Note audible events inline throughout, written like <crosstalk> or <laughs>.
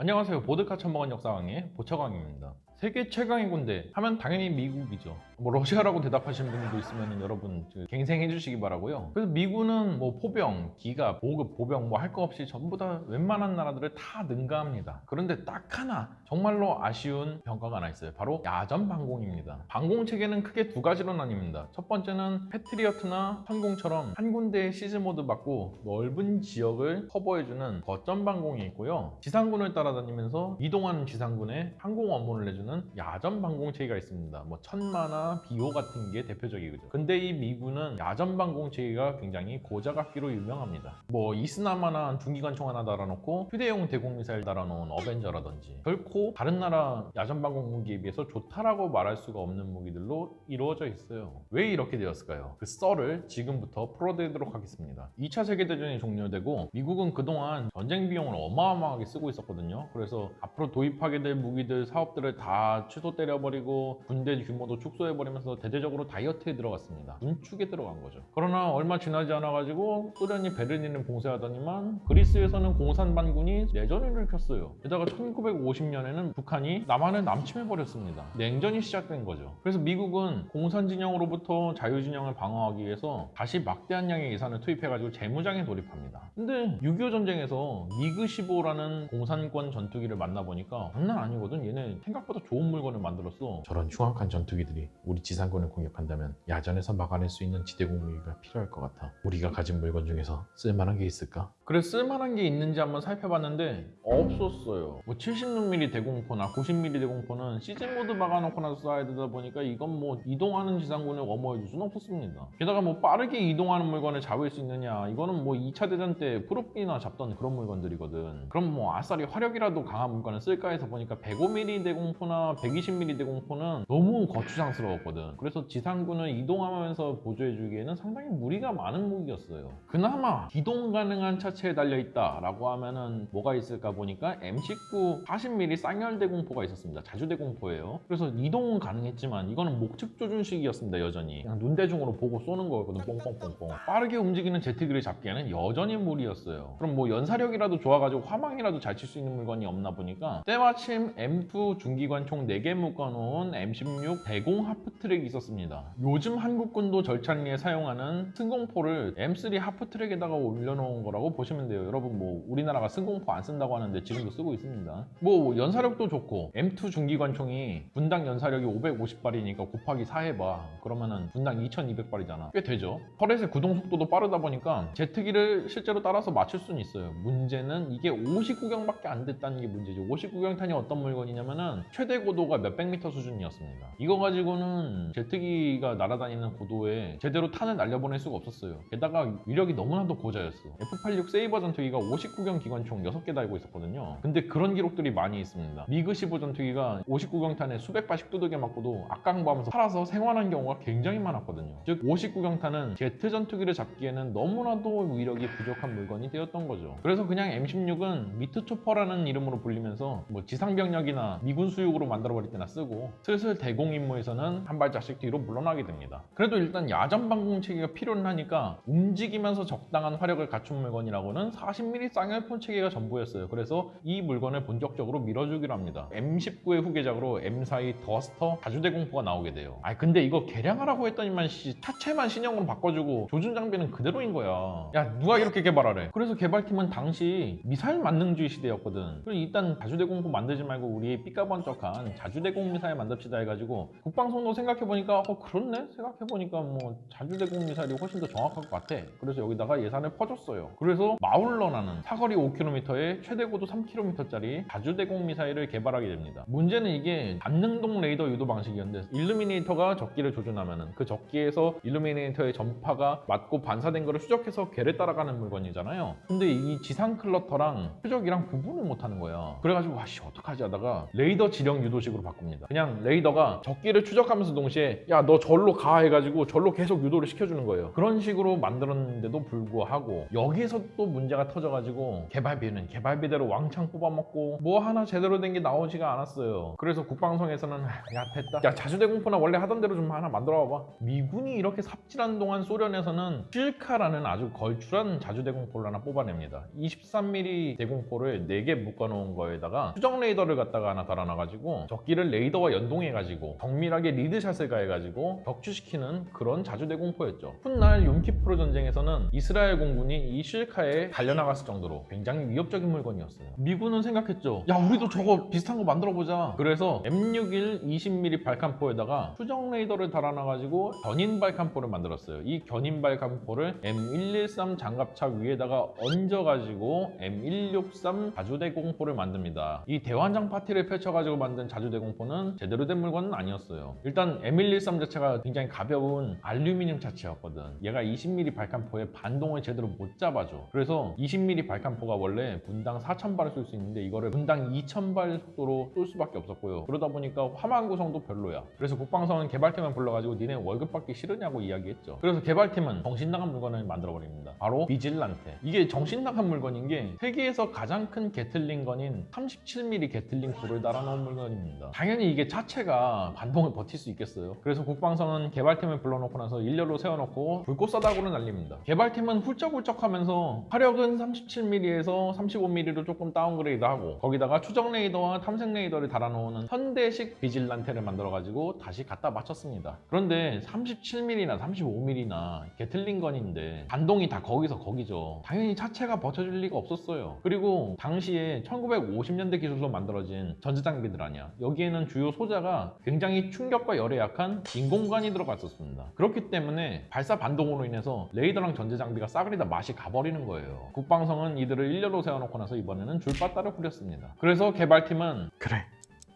안녕하세요. 보드카 처먹은 역사강의 보처강입니다. 세계 최강의 군대 하면 당연히 미국이죠. 뭐 러시아라고 대답하시는 분들도 있으면 여러분 그 갱생해 주시기 바라고요. 그래서 미군은 뭐 포병, 기갑, 보급, 보병 뭐 할 거 없이 전부 다 웬만한 나라들을 다 능가합니다. 그런데 딱 하나 정말로 아쉬운 병과가 하나 있어요. 바로 야전 방공입니다. 방공 체계는 크게 두 가지로 나뉩니다. 첫 번째는 패트리어트나 천궁처럼 한 군데의 siege mode 박고 넓은 지역을 커버해주는 거점 방공이 있고요. 지상군을 따라다니면서 이동하는 지상군에 방공 엄호를 내주는 야전 방공 체계가 있습니다. 뭐 천마나 비호 같은 게 대표적이죠. 근데 이 미군은 야전 방공 체계가 굉장히 고자각기로 유명합니다. 뭐 이스나마나 중기관 총 하나 달아놓고 휴대용 대공 미사일 달아놓은 어벤져라든지 결코 다른 나라 야전 방공 무기에 비해서 좋다라고 말할 수가 없는 무기들로 이루어져 있어요. 왜 이렇게 되었을까요? 그 썰을 지금부터 풀어드리도록 하겠습니다. 2차 세계대전이 종료되고 미국은 그동안 전쟁 비용을 어마어마하게 쓰고 있었거든요. 그래서 앞으로 도입하게 될 무기들 사업들을 다 취소 때려버리고 군대 규모도 축소해버리면서 대대적으로 다이어트에 들어갔습니다. 군축에 들어간 거죠. 그러나 얼마 지나지 않아가지고 소련이 베를린을 봉쇄하더니만 그리스에서는 공산반군이 내전을 일으켰어요. 게다가 1950년에는 북한이 남한을 남침해버렸습니다. 냉전이 시작된 거죠. 그래서 미국은 공산 진영으로부터 자유 진영을 방어하기 위해서 다시 막대한 양의 예산을 투입해가지고 재무장에 돌입합니다. 근데 6.25 전쟁에서 미그 15라는 공산권 전투기를 만나보니까 장난 아니거든. 얘네 생각보다 좋은 물건을 만들었어. 저런 흉악한 전투기들이 우리 지상군을 공격한다면 야전에서 막아낼 수 있는 지대공 무기가 필요할 것 같아. 우리가 가진 물건 중에서 쓸만한 게 있을까? 그래 쓸만한 게 있는지 한번 살펴봤는데 없었어요. 뭐 76mm 대공포나 90mm 대공포는 시즌 모드 막아놓고 나서 쏴야 되다 보니까 이건 뭐 이동하는 지상군을 엄호해 줄 수는 없었습니다. 게다가 뭐 빠르게 이동하는 물건을 잡을 수 있느냐 이거는 뭐 2차 대전 때 프로끼나 잡던 그런 물건들이거든. 그럼 뭐 아싸리 화력이라도 강한 물건을 쓸까 해서 보니까 105mm 대공포나 120mm 대공포는 너무 거추장스러웠거든. 그래서 지상군을 이동하면서 보조해주기에는 상당히 무리가 많은 무기였어요. 그나마 기동 가능한 차체에 달려있다 라고 하면은 뭐가 있을까 보니까 M19 40mm 쌍열 대공포가 있었습니다. 자주 대공포예요. 그래서 이동은 가능했지만 이거는 목측 조준식이었습니다. 여전히 그냥 눈대중으로 보고 쏘는 거였거든. 뽕뽕뽕뽕. 빠르게 움직이는 제트기를 잡기에는 여전히 무리였어요. 그럼 뭐 연사력이라도 좋아가지고 화망이라도 잘 칠 수 있는 물건이 없나 보니까 때마침 M2 중기관 총 4개 묶어놓은 M16 대공 하프트랙이 있었습니다. 요즘 한국군도 절찬리에 사용하는 승공포를 M3 하프트랙에다가 올려놓은 거라고 보시면 돼요. 여러분 뭐 우리나라가 승공포 안 쓴다고 하는데 지금도 쓰고 있습니다. 뭐 연사력도 좋고 M2 중기관총이 분당 연사력이 550발이니까 곱하기 4 해봐. 그러면은 분당 2200발이잖아. 꽤 되죠. 터렛의 구동 속도도 빠르다 보니까 제트기를 실제로 따라서 맞출 수는 있어요. 문제는 이게 59경밖에 안 됐다는 게 문제죠. 59경탄이 어떤 물건이냐면은 최대 고도가 몇백 미터 수준이었습니다. 이거 가지고는 제트기가 날아다니는 고도에 제대로 탄을 날려보낼 수가 없었어요. 게다가 위력이 너무나도 고자였어. F-86 세이버 전투기가 50구경 기관총 6개 달고 있었거든요. 근데 그런 기록들이 많이 있습니다. 미그 15 전투기가 50구경탄에 수백 발씩 두들겨 맞고도 악깡버하면서 살아서 생환한 경우가 굉장히 많았거든요. 즉 50구경탄은 제트 전투기를 잡기에는 너무나도 위력이 부족한 물건이 되었던 거죠. 그래서 그냥 M16은 meat chopper라는 이름으로 불리면서 뭐 지상병력이나 미군 수육으로 만들어버릴 때나 쓰고 슬슬 대공 임무에서는 한 발짝씩 뒤로 물러나게 됩니다. 그래도 일단 야전 방공 체계가 필요는 하니까 움직이면서 적당한 화력을 갖춘 물건이라고는 40mm 쌍열포 체계가 전부였어요. 그래서 이 물건을 본격적으로 밀어주기로 합니다. M19의 후계작으로 M42 더스터 다주대공포가 나오게 돼요. 아 근데 이거 개량하라고 했더니만 씨, 차체만 신형으로 바꿔주고 조준 장비는 그대로인 거야. 야 누가 이렇게 개발하래? 그래서 개발팀은 당시 미사일 만능주의 시대였거든. 그럼 일단 다주대공포 만들지 말고 우리 삐까번쩍한 자주대공 미사일 만듭시다 해가지고 국방성도 생각해보니까 어 그렇네? 생각해보니까 뭐 자주대공 미사일이 훨씬 더 정확할 것 같아. 그래서 여기다가 예산을 퍼줬어요. 그래서 마울러라는 사거리 5km에 최대 고도 3km짜리 자주대공 미사일을 개발하게 됩니다. 문제는 이게 단능동 레이더 유도 방식이었는데 일루미네이터가 적기를 조준하면은 그 적기에서 일루미네이터의 전파가 맞고 반사된 거를 추적해서 걔를 따라가는 물건이잖아요. 근데 이 지상 클러터랑 표적이랑 구분을 못하는 거야. 그래가지고 와씨 어떡하지 하다가 레이더 지령 대형 유도식으로 바꿉니다. 그냥 레이더가 적기를 추적하면서 동시에 야 너 절로 가 해가지고 절로 계속 유도를 시켜주는 거예요. 그런 식으로 만들었는데도 불구하고 여기서 또 문제가 터져가지고 개발비는 개발비대로 왕창 뽑아먹고 뭐 하나 제대로 된 게 나오지가 않았어요. 그래서 국방성에서는 야 됐다. 야 자주대 공포나 원래 하던 대로 좀 하나 만들어 봐봐. 미군이 이렇게 삽질한 동안 소련에서는 실카라는 아주 걸출한 자주대 공포를 하나 뽑아냅니다. 23mm 대공포를 4개 묶어놓은 거에다가 수정 레이더를 갖다가 하나 달아놔가지고 적기를 레이더와 연동해가지고 정밀하게 리드샷을 가해가지고 격추시키는 그런 자주대공포였죠. 훗날 욤키프로 전쟁에서는 이스라엘 공군이 이 실카에 달려나갔을 정도로 굉장히 위협적인 물건이었어요. 미군은 생각했죠. 야 우리도 저거 비슷한 거 만들어보자. 그래서 M61 20mm 발칸포에다가 수정 레이더를 달아놔가지고 견인 발칸포를 만들었어요. 이 견인 발칸포를 M113 장갑차 위에다가 얹어가지고 M163 자주대공포를 만듭니다. 이 대환장 파티를 펼쳐가지고 만든 자주대공포는 제대로 된 물건은 아니었어요. 일단 M113 자체가 굉장히 가벼운 알루미늄 자체였거든. 얘가 20mm 발칸포에 반동을 제대로 못 잡아줘. 그래서 20mm 발칸포가 원래 분당 4,000발을 쏠 수 있는데 이거를 분당 2,000발 속도로 쏠 수밖에 없었고요. 그러다 보니까 화망 구성도 별로야. 그래서 국방성은 개발팀을 불러가지고 니네 월급 받기 싫으냐고 이야기했죠. 그래서 개발팀은 정신 나간 물건을 만들어버립니다. 바로 비질란테. 이게 정신 나간 물건인 게 세계에서 가장 큰 Gatling gun인 37mm Gatling gun을 달아놓은 물건 입니다. 당연히 이게 자체가 반동을 버틸 수 있겠어요. 그래서 국방성은 개발팀을 불러놓고 나서 일렬로 세워놓고 불꽃 싸다구를 날립니다. 개발팀은 훌쩍훌쩍하면서 화력은 37mm에서 35mm로 조금 downgrade하고 거기다가 추적 레이더와 탐색 레이더를 달아놓은 현대식 비질란테를 만들어가지고 다시 갖다 바쳤습니다. 그런데 37mm나 35mm나 Gatling gun인데 반동이 다 거기서 거기죠. 당연히 차체가 버텨줄 리가 없었어요. 그리고 당시에 1950년대 기술로 만들어진 전지장비들 아니야. 여기에는 주요 소자가 굉장히 충격과 열에 약한 인공관이 들어갔었습니다. 그렇기 때문에 발사 반동으로 인해서 레이더랑 전지장비가 싸그리 다 맛이 가버리는 거예요. 국방성은 이들을 일렬로 세워놓고 나서 이번에는 줄바따를 후렸습니다. 그래서 개발팀은 그래.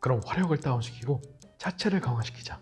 그럼 화력을 다운시키고 차체를 강화시키자.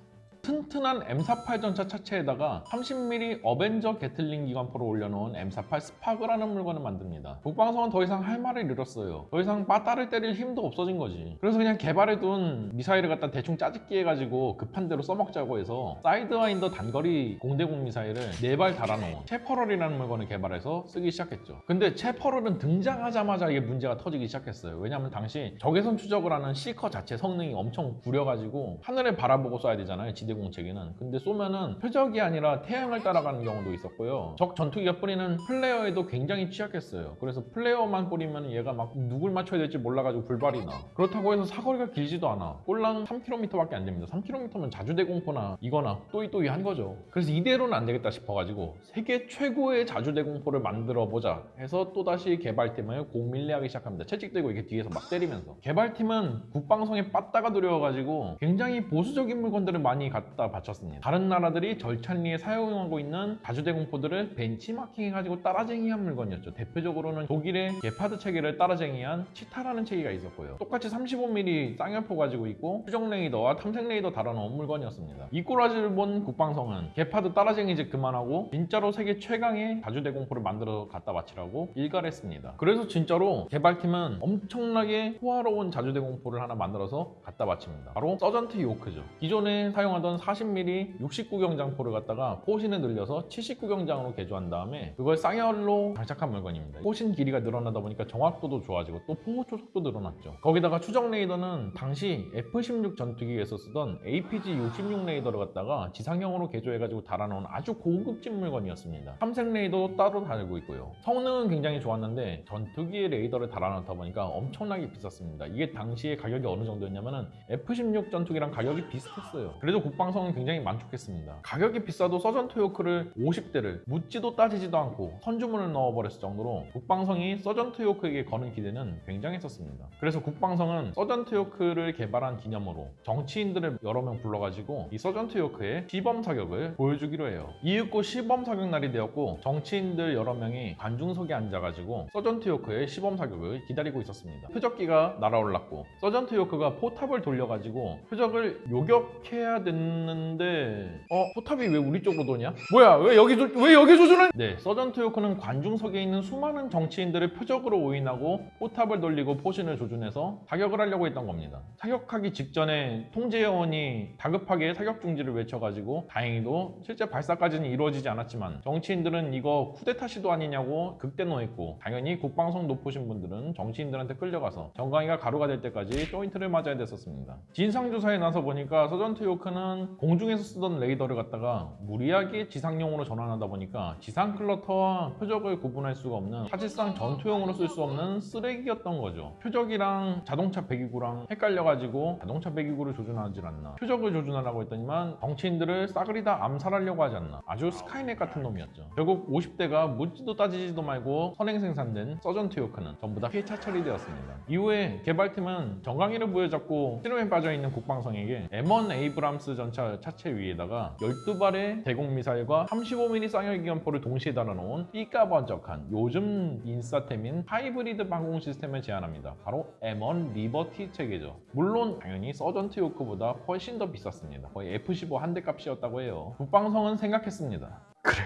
튼튼한 M48 전차 차체에다가 30mm 어벤져 Gatling 기관포를 올려놓은 M48 SPAAG라는 물건을 만듭니다. 국방성은 더 이상 할 말을 잃었어요. 더 이상 빠따를 때릴 힘도 없어진 거지. 그래서 그냥 개발해둔 미사일을 갖다 대충 짜집기 해가지고 급한 대로 써먹자고 해서 사이드와인더 단거리 공대공 미사일을 4발 달아놓은 체퍼럴이라는 물건을 개발해서 쓰기 시작했죠. 근데 체퍼럴은 등장하자마자 이게 문제가 터지기 시작했어요. 왜냐하면 당시 적외선 추적을 하는 seeker 자체 성능이 엄청 구려가지고 하늘을 바라보고 쏴야 되잖아요. 지대공 체계는. 근데 쏘면은 표적이 아니라 태양을 따라가는 경우도 있었고요. 적 전투기가 뿌리는 flare에도 굉장히 취약했어요. 그래서 flare만 뿌리면 얘가 막 누굴 맞춰야 될지 몰라가지고 불발이 나. 그렇다고 해서 사거리가 길지도 않아. 꼴랑 3km밖에 안 됩니다. 3km면 자주대공포나 이거나 또이또이 한 거죠. 그래서 이대로는 안 되겠다 싶어가지고 세계 최고의 자주대공포를 만들어 보자 해서 또다시 개발팀을 공밀리하기 시작합니다. 채찍들고 이렇게 뒤에서 막 때리면서. 개발팀은 국방성에 빠따가 두려워가지고 굉장히 보수적인 물건들을 많이 갖다 바쳤습니다. 다른 나라들이 절찬리에 사용하고 있는 다주대 공포들을 벤치마킹해가지고 따라쟁이한 물건이었죠. 대표적으로는 독일의 게파드 체계를 따라쟁이한 치타라는 체계가 있었고요. 똑같이 35mm 쌍열포 가지고 있고 수정 레이더와 탐색 레이더 달아놓은 물건이었습니다. 이 꼬라지를 본 국방성은 게파드 따라쟁이 즉 그만하고 진짜로 세계 최강의 다주대 공포를 만들어 갖다 바치라고 일갈했습니다. 그래서 진짜로 개발팀은 엄청나게 호화로운 자주대 공포를 하나 만들어서 갖다 바칩니다. 바로 서전트 요크죠. 기존에 사용하던 40mm 69경장포를 갖다가 포신을 늘려서 79경장으로 개조한 다음에 그걸 쌍열로 장착한 물건입니다. 포신 길이가 늘어나다 보니까 정확도도 좋아지고 또 포무 초속도 늘어났죠. 거기다가 추적 레이더는 당시 F-16 전투기에서 쓰던 APG-66 레이더를 갖다가 지상형으로 개조해가지고 달아놓은 아주 고급진 물건이었습니다. 탐색 레이더도 따로 달고 있고요. 성능은 굉장히 좋았는데 전투기에 레이더를 달아놓다 보니까 엄청나게 비쌌습니다. 이게 당시에 가격이 어느 정도였냐면 은 F-16 전투기랑 가격이 비슷했어요. 그래도 국방성은 굉장히 만족했습니다. 가격이 비싸도 서전트 요크를 50대를 묻지도 따지지도 않고 선주문을 넣어버렸을 정도로 국방성이 서전트 요크에게 거는 기대는 굉장했었습니다. 그래서 국방성은 서전트 요크를 개발한 기념으로 정치인들을 여러 명 불러가지고 이 서전트 요크의 시범 사격을 보여주기로 해요. 이윽고 시범 사격 날이 되었고 정치인들 여러 명이 관중석에 앉아가지고 서전트 요크의 시범 사격을 기다리고 있었습니다. 표적기가 날아올랐고 서전트 요크가 포탑을 돌려가지고 표적을 요격해야 되는 모르겠는데 어 포탑이 왜 우리 쪽으로 도냐? 뭐야 왜 여기 조, 왜 여기 조준을? 네 서전트 요크는 관중석에 있는 수많은 정치인들을 표적으로 오인하고 포탑을 돌리고 포신을 조준해서 사격을 하려고 했던 겁니다. 사격하기 직전에 통제 요원이 다급하게 사격 중지를 외쳐가지고 다행히도 실제 발사까지는 이루어지지 않았지만 정치인들은 이거 쿠데타 시도 아니냐고 극대노했고 당연히 국방성 높으신 분들은 정치인들한테 끌려가서 정강이가 가루가 될 때까지 조인트를 맞아야 됐었습니다. 진상조사에 나서 보니까 서전트 요크는 공중에서 쓰던 레이더를 갖다가 무리하게 지상용으로 전환하다 보니까 지상 클러터와 표적을 구분할 수가 없는 사실상 전투용으로 쓸 수 없는 쓰레기였던 거죠. 표적이랑 자동차 배기구랑 헷갈려가지고 자동차 배기구를 조준하지 않나 표적을 조준하라고 했더니만 정치인들을 싸그리 다 암살하려고 하지 않나 아주 스카이넷 같은 놈이었죠. 결국 50대가 묻지도 따지지도 말고 선행 생산된 서전트 요크는 전부 다 폐차 처리되었습니다. 이후에 개발팀은 정강이를 부여잡고 시름에 빠져있는 국방성에게 M1 에이브람스 전차 차체 위에다가 12발의 대공 미사일과 35mm 쌍열 기관포를 동시에 달아놓은 삐까번쩍한 요즘 인싸템인 하이브리드 방공 시스템을 제안합니다. 바로 M1 리버티 체계죠. 물론 당연히 서전트 요크보다 훨씬 더 비쌌습니다. 거의 F-15 한 대 값이었다고 해요. 국방성은 생각했습니다. 그래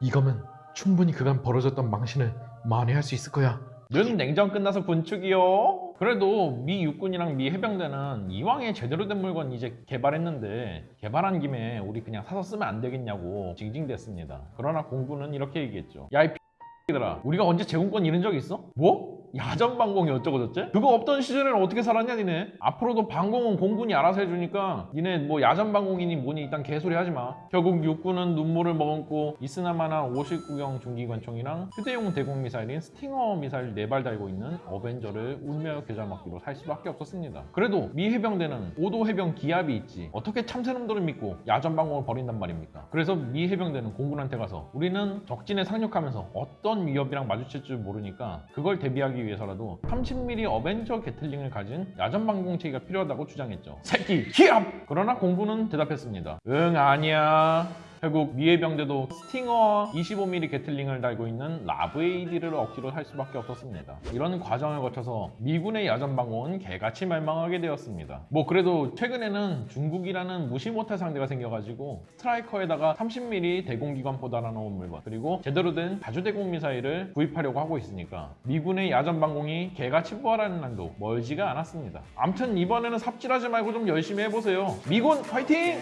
이거면 충분히 그간 벌어졌던 망신을 만회할 수 있을 거야 는 냉전 끝나서 군축이요. 그래도 미 육군이랑 미 해병대는 이왕에 제대로 된 물건 이제 개발했는데 개발한 김에 우리 그냥 사서 쓰면 안 되겠냐고 징징댔습니다. 그러나 공군은 이렇게 얘기했죠. 야이 <laughs> X들아 우리가 언제 제공권 잃은 적 있어? 뭐? 야전 방공이 어쩌고 저쩌? 그거 없던 시절에는 어떻게 살았냐 니네? 앞으로도 방공은 공군이 알아서 해주니까 니네 뭐 야전 방공이니 뭐니 일단 개소리 하지 마. 결국 육군은 눈물을 머금고 이스나마나 59경 중기관총이랑 휴대용 대공 미사일인 스팅어 미사일 4발 달고 있는 어벤저를 겨자 먹기로 살 수밖에 없었습니다. 그래도 미 해병대는 오도 해병 기합이 있지 어떻게 참새놈들을 믿고 야전 방공을 버린단 말입니까? 그래서 미 해병대는 공군한테 가서 우리는 적진에 상륙하면서 어떤 위협이랑 마주칠 줄 모르니까 그걸 대비하기 위해서라도 30mm 어벤져 개틀링을 가진 야전 방공체계가 필요하다고 주장했죠. 새끼 기합! 그러나 공군은 대답했습니다. 응 아니야. 결국 미 해병대도 스팅어 25mm 개틀링을 달고 있는 LAV-AD를 억지로 살 수밖에 없었습니다. 이런 과정을 거쳐서 미군의 야전 방공은 개같이 멸망하게 되었습니다. 뭐 그래도 최근에는 중국이라는 무시 못할 상대가 생겨가지고 스트라이커에다가 30mm 대공기관포 달아놓은 물건 그리고 제대로 된 다주대공 미사일을 구입하려고 하고 있으니까 미군의 야전 방공이 개같이 부활하는 난도 멀지가 않았습니다. 암튼 이번에는 삽질하지 말고 좀 열심히 해보세요. 미군 파이팅!